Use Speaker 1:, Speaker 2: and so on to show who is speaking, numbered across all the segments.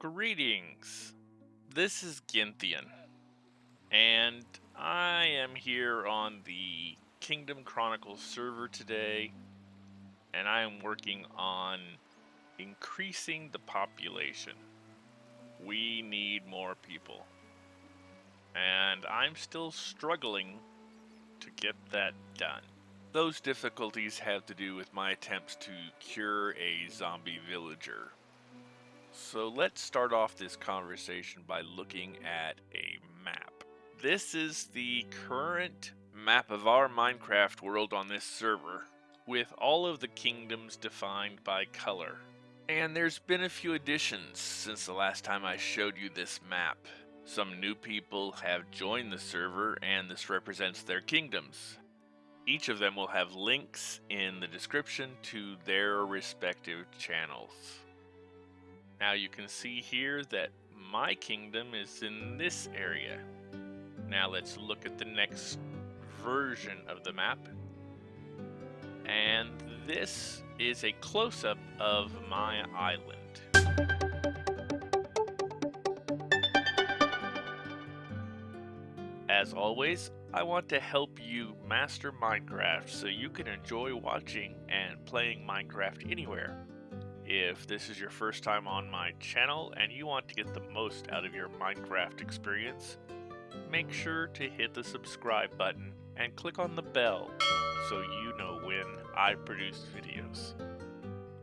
Speaker 1: Greetings. This is Ginthian, and I am here on the Kingdom Chronicles server today, and I am working on increasing the population. We need more people, and I'm still struggling to get that done. Those difficulties have to do with my attempts to cure a zombie villager. So let's start off this conversation by looking at a map. This is the current map of our Minecraft world on this server, with all of the kingdoms defined by color. And there's been a few additions since the last time I showed you this map. Some new people have joined the server and this represents their kingdoms. Each of them will have links in the description to their respective channels. Now you can see here that my kingdom is in this area. Now let's look at the next version of the map. And this is a close-up of my island. As always, I want to help you master Minecraft so you can enjoy watching and playing Minecraft anywhere. If this is your first time on my channel and you want to get the most out of your Minecraft experience, make sure to hit the subscribe button and click on the bell so you know when I produce videos.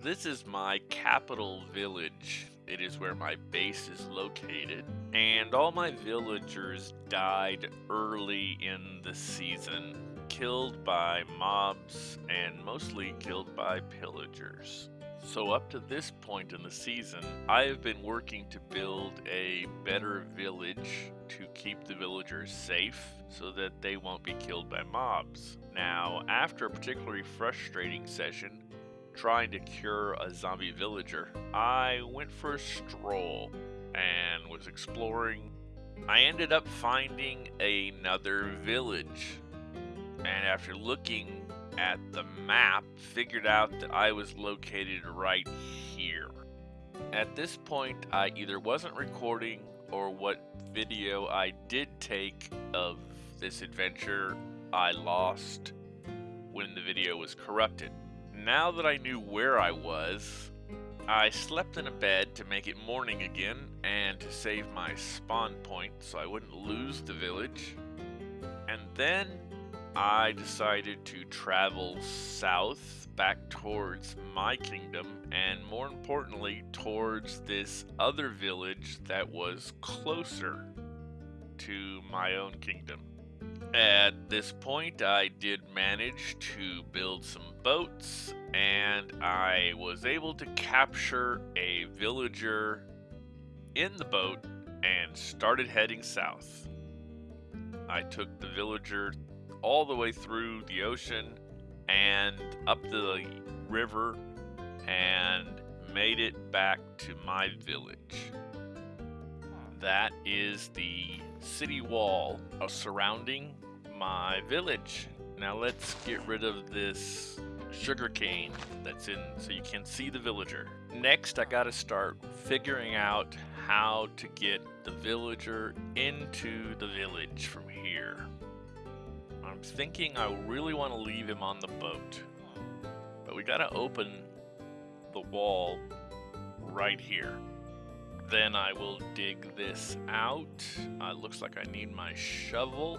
Speaker 1: This is my capital village. It is where my base is located, and all my villagers died early in the season, killed by mobs and mostly killed by pillagers. So up to this point in the season, I have been working to build a better village to keep the villagers safe so that they won't be killed by mobs. Now, after a particularly frustrating session, trying to cure a zombie villager, I went for a stroll and was exploring. I ended up finding another village. And after looking at the map, figured out that I was located right here. At this point, I either wasn't recording or what video I did take of this adventure I lost when the video was corrupted. Now that I knew where I was, I slept in a bed to make it morning again and to save my spawn point so I wouldn't lose the village. And then I decided to travel south back towards my kingdom and more importantly towards this other village that was closer to my own kingdom. At this point, I did manage to build some boats and I was able to capture a villager in the boat and started heading south. I took the villager all the way through the ocean and up the river and made it back to my village. That is the city wall uh, surrounding my village. Now let's get rid of this sugarcane that's in so you can see the villager. Next I gotta start figuring out how to get the villager into the village from here thinking I really want to leave him on the boat. But we gotta open the wall right here. Then I will dig this out. Uh, looks like I need my shovel.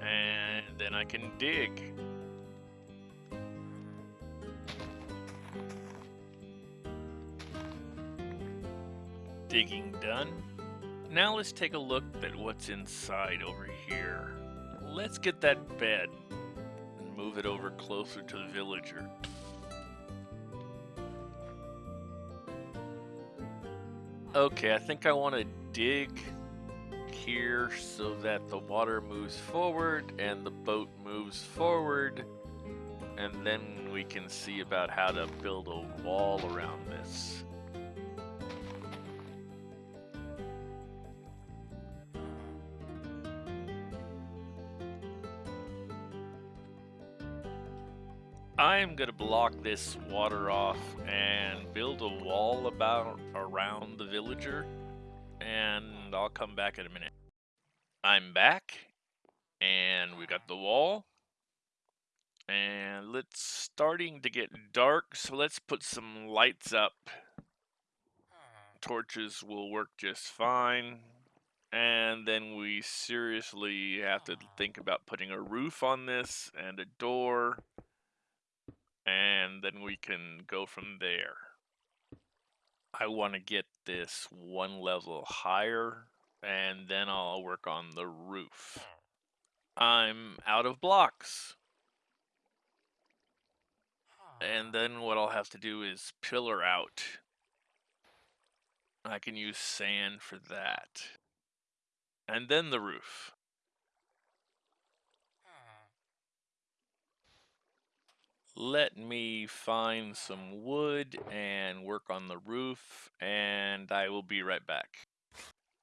Speaker 1: And then I can dig. Digging done. Now let's take a look at what's inside over here let's get that bed and move it over closer to the villager. Okay, I think I want to dig here so that the water moves forward and the boat moves forward and then we can see about how to build a wall around this. I'm gonna block this water off and build a wall about around the villager, and I'll come back in a minute. I'm back, and we got the wall, and it's starting to get dark, so let's put some lights up. Torches will work just fine. And then we seriously have to think about putting a roof on this and a door. And then we can go from there. I want to get this one level higher and then I'll work on the roof. I'm out of blocks. And ah. then what I'll have to do is pillar out. I can use sand for that. And then the roof. Let me find some wood and work on the roof, and I will be right back.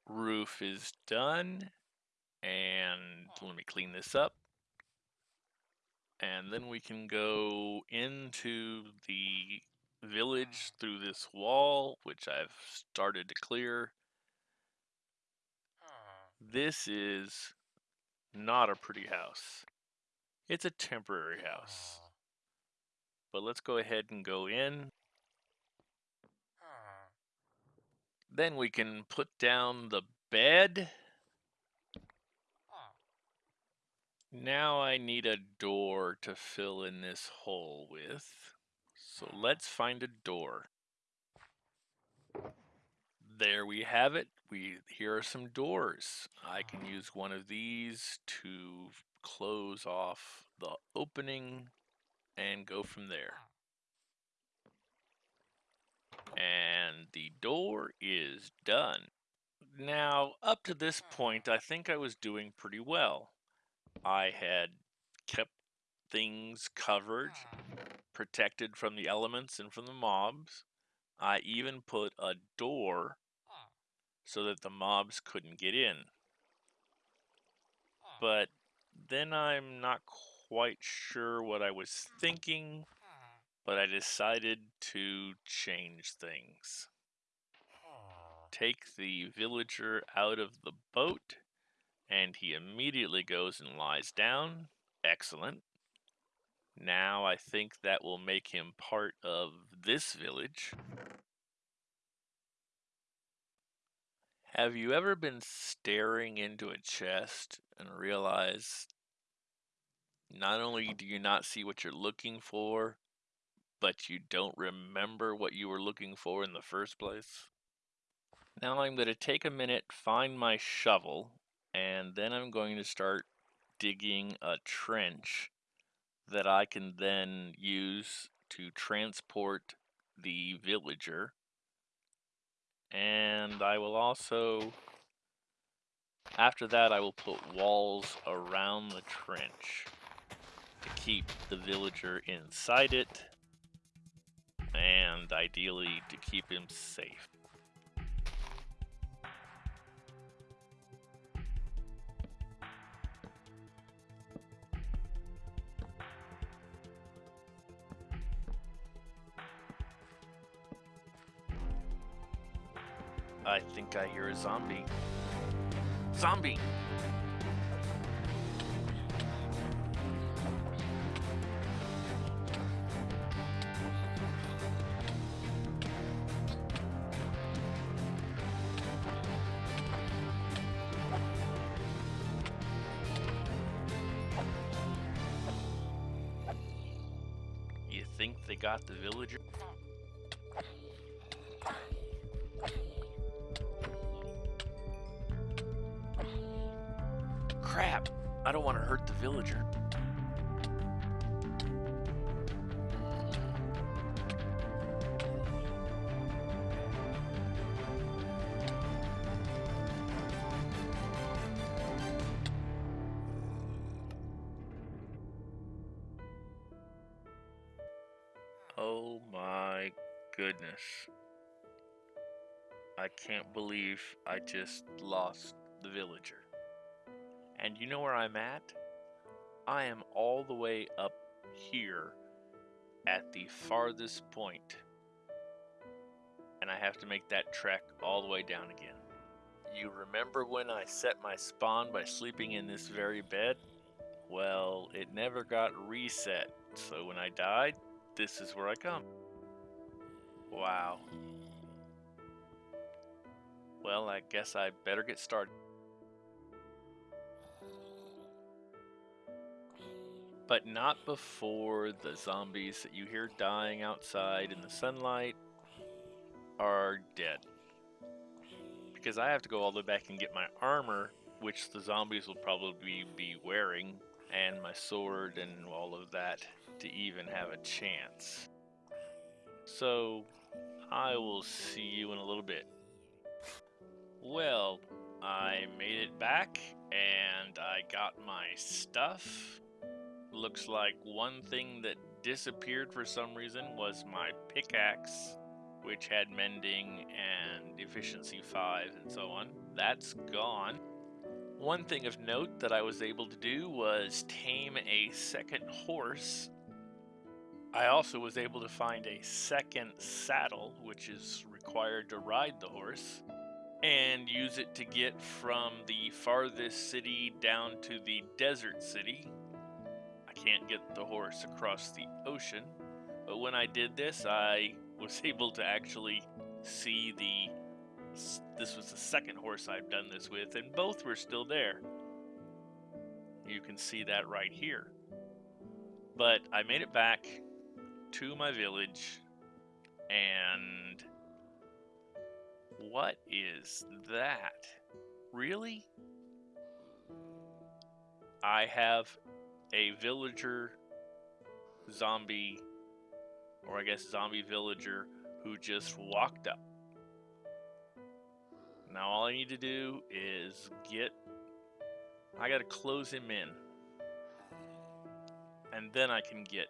Speaker 1: Roof is done, and let me clean this up. And then we can go into the village through this wall, which I've started to clear. This is not a pretty house. It's a temporary house. But let's go ahead and go in. Hmm. Then we can put down the bed. Hmm. Now I need a door to fill in this hole with. So hmm. let's find a door. There we have it. We Here are some doors. I can use one of these to close off the opening and go from there. And the door is done. Now, up to this point, I think I was doing pretty well. I had kept things covered, protected from the elements and from the mobs. I even put a door so that the mobs couldn't get in. But then I'm not quite sure what I was thinking, but I decided to change things. Take the villager out of the boat, and he immediately goes and lies down. Excellent. Now I think that will make him part of this village. Have you ever been staring into a chest and realized not only do you not see what you're looking for, but you don't remember what you were looking for in the first place. Now I'm going to take a minute, find my shovel, and then I'm going to start digging a trench that I can then use to transport the villager. And I will also, after that, I will put walls around the trench to keep the villager inside it, and ideally to keep him safe. I think I hear a zombie. Zombie! They got the villager? Goodness. I can't believe I just lost the villager. And you know where I'm at? I am all the way up here at the farthest point, and I have to make that trek all the way down again. You remember when I set my spawn by sleeping in this very bed? Well, it never got reset, so when I died, this is where I come. Wow. Well, I guess I better get started. But not before the zombies that you hear dying outside in the sunlight are dead. Because I have to go all the way back and get my armor, which the zombies will probably be wearing, and my sword and all of that to even have a chance. So, I will see you in a little bit. Well, I made it back and I got my stuff. Looks like one thing that disappeared for some reason was my pickaxe, which had mending and efficiency 5 and so on. That's gone. One thing of note that I was able to do was tame a second horse. I also was able to find a second saddle, which is required to ride the horse, and use it to get from the farthest city down to the desert city. I can't get the horse across the ocean, but when I did this, I was able to actually see the this was the second horse I've done this with, and both were still there. You can see that right here. But I made it back to my village, and what is that? Really? I have a villager zombie, or I guess zombie villager, who just walked up now all I need to do is get, I gotta close him in. And then I can get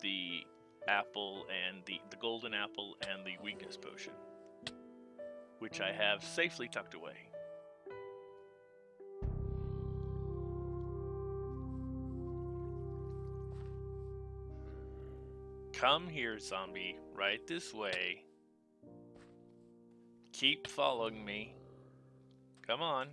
Speaker 1: the apple and the, the golden apple and the weakness potion. Which I have safely tucked away. Come here, zombie, right this way. Keep following me. Come on.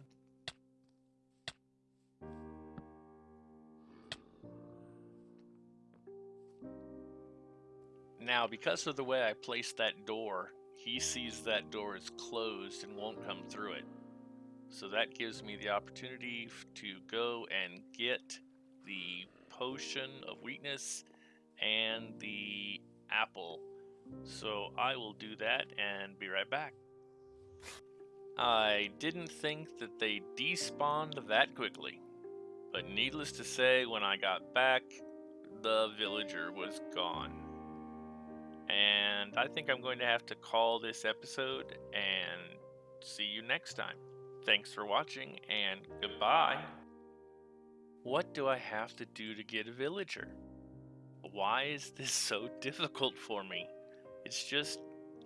Speaker 1: Now, because of the way I placed that door, he sees that door is closed and won't come through it. So that gives me the opportunity to go and get the potion of weakness and the apple. So I will do that and be right back. I didn't think that they despawned that quickly, but needless to say, when I got back, the villager was gone. And I think I'm going to have to call this episode and see you next time. Thanks for watching and goodbye. What do I have to do to get a villager? Why is this so difficult for me? It's just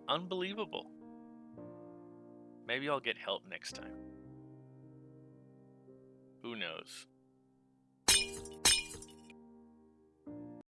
Speaker 1: unbelievable. Maybe I'll get help next time. Who knows?